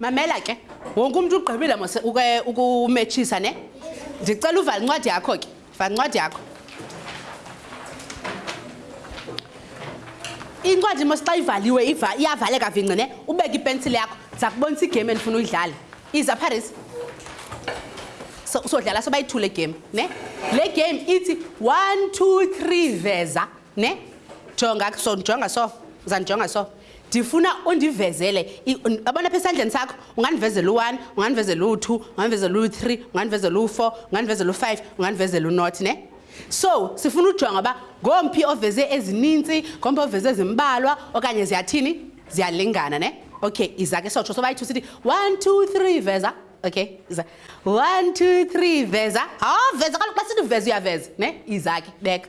mamela ke wonke umntu ugqibile mose ukumetshisa ne ndicela uvala incwadi yakho ke vancwadi yakho incwadi mos xa ivaliwe iyavaleka vinci ne ubeke ipensile yakho ndiza kubonisa igame endifuna uyidlale iza paris sodlala so bayithule game ne le game ithi one two three veza ne jonga so ndijonga so uzandijonga so ndifuna undivezele abona pha esandleni sakho ungandivezela u-one ungandivezela u-two ungandivezela u-three ungandivezela u-four ungandivezela u-five ungandivezela unot ne so sifuna ujonga uba ngomphi oveze ezininzi ngomphi oveze ezimbalwa okanye ziyathini ziyalingana ne okay iza ke sotsho sobayi-two sithi one two three veza okay iza one two three veza ha veza kaloku xa sithi veza uyaveza ne iza ke beka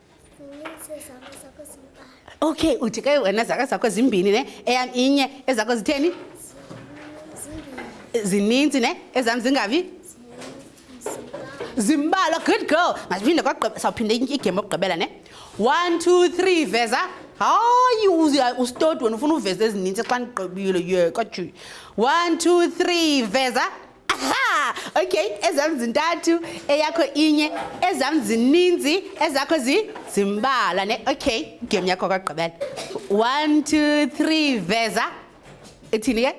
okay uthi ke wena zaka zakho zimbini ne eyam inye ezakho zitheni zininzi ne ezam zingavi zimbalwa good girl masiphinde kwagqibela sawuphinde igame okugqibela ne one two three veza hayi ustod wena ufuna uveza ezininzi xa ndigqibile ye kajuyi one two three veza aha okay ezam zintathu eyakho inye ezam zininzi ezakho zi zimbala ne okay game yakho kwagqibela one two three veza ithini ke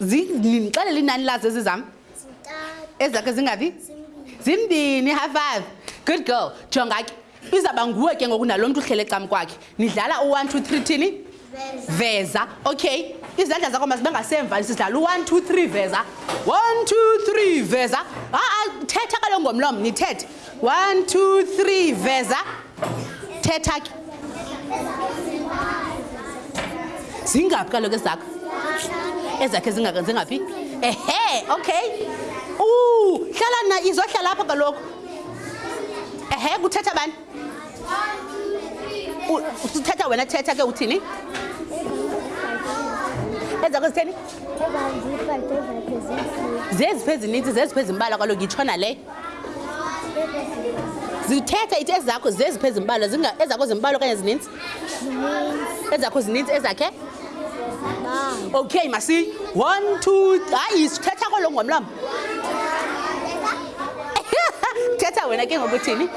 ndixelele inani lazo ezi zam ezakho zingaphi zimbini high five good girl jonga ke izawuba nguwe ke ngoku nalo mntu uhlele cam kwakhe nidlala u-one two three thini veza okay izandla zakho mazibe ngasemva sidlala u-one two three veza one two three veza aa thetha kalo ngomlomo nithethe one two three veza thetha ke zingaphi kaloku ezakho ezakhe zingaphi ehe okay u hlala na izohlala apha kaloku ehe kuthetha bani uthetha wena thetha ke uthini ezakho zitheni zeziphi ezininzi zeziphi ezimbala kwalo ngitshona leyo zithetha ithi ezakho zeziphi ezimbala ezakho zimbalwa okanye zininzi ezakho zininzi ezakhe okay masi one two hayi sithetha kolo ngomlamo thetha wena ke ngokuthini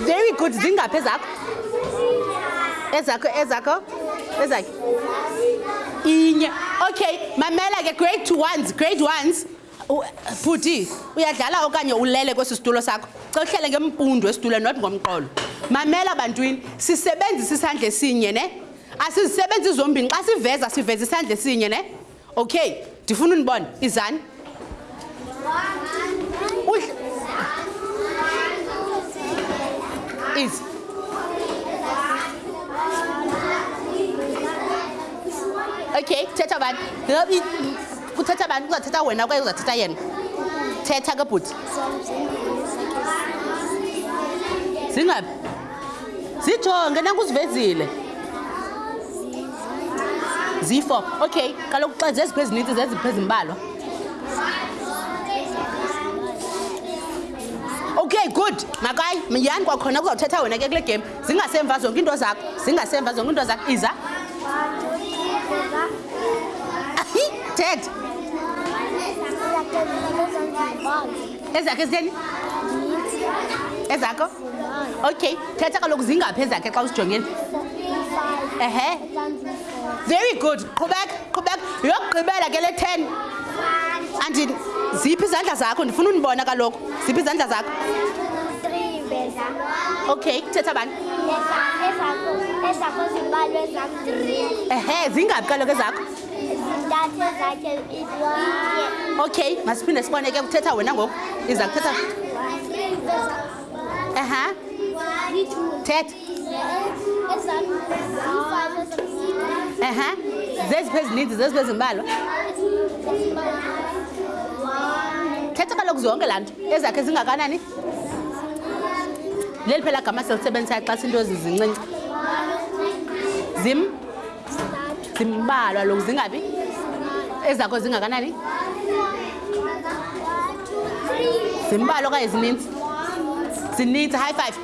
very good zingaphi ezakho ezakho ezakho ezakhe inye okay mamela ke grade two ones grade ones bhuti uyadlala okanye ulele kwesi situlo sakho xa uhlele ngempundu esitulo not ngomqolo mamela bantwini sisebenzisa isandla esinye ne asizisebenzi zombini xa siveza siveza isandla esinye ne okay ndifuna undibona izani izi okay thetha bani kuthetha bani kuzathetha wena kwaye uzathetha yena thetha ke bhuti zingaphi zijonge nanku uzivezile zifo okay kaloku xa zeziphi ezininzi zeziphi ezimbalwa okay good makayi yani kwakhona kuzawuthetha wena ke kule game zingasemva zonke into zakho zingasemva zonke into zakho iza thetha ezakhe zitheni ezakho okay thetha kaloku zingaphi ezakhe xa usijongile ehe very good qhubeka qhubeka yokugqibela ke le ten andi ziphi izandla zakho ndifuna undibona kaloku ziphi izandla zakho okay thetha bani ehe zingaphi kaloku ezakho okay masiphinde sibone ke kuthetha wena ngoku iza kuthetha ehe thetha ehe zeziphi ezininzi zeziphi ezimbalwa thetha kaloku zonke laa nto ezakhe zingakanani leli phela gama selisebenzisayo xa sinto ezizincinci zim zimbalwa loku zingaphi ezakho zingakanani zimbalwa okanye zininzi zininzi high five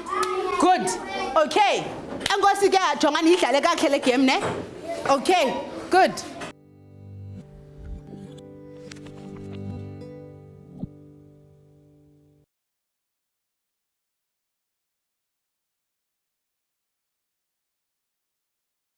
good okay enkosi ke jonga niyidlale kakhe le game ne okay good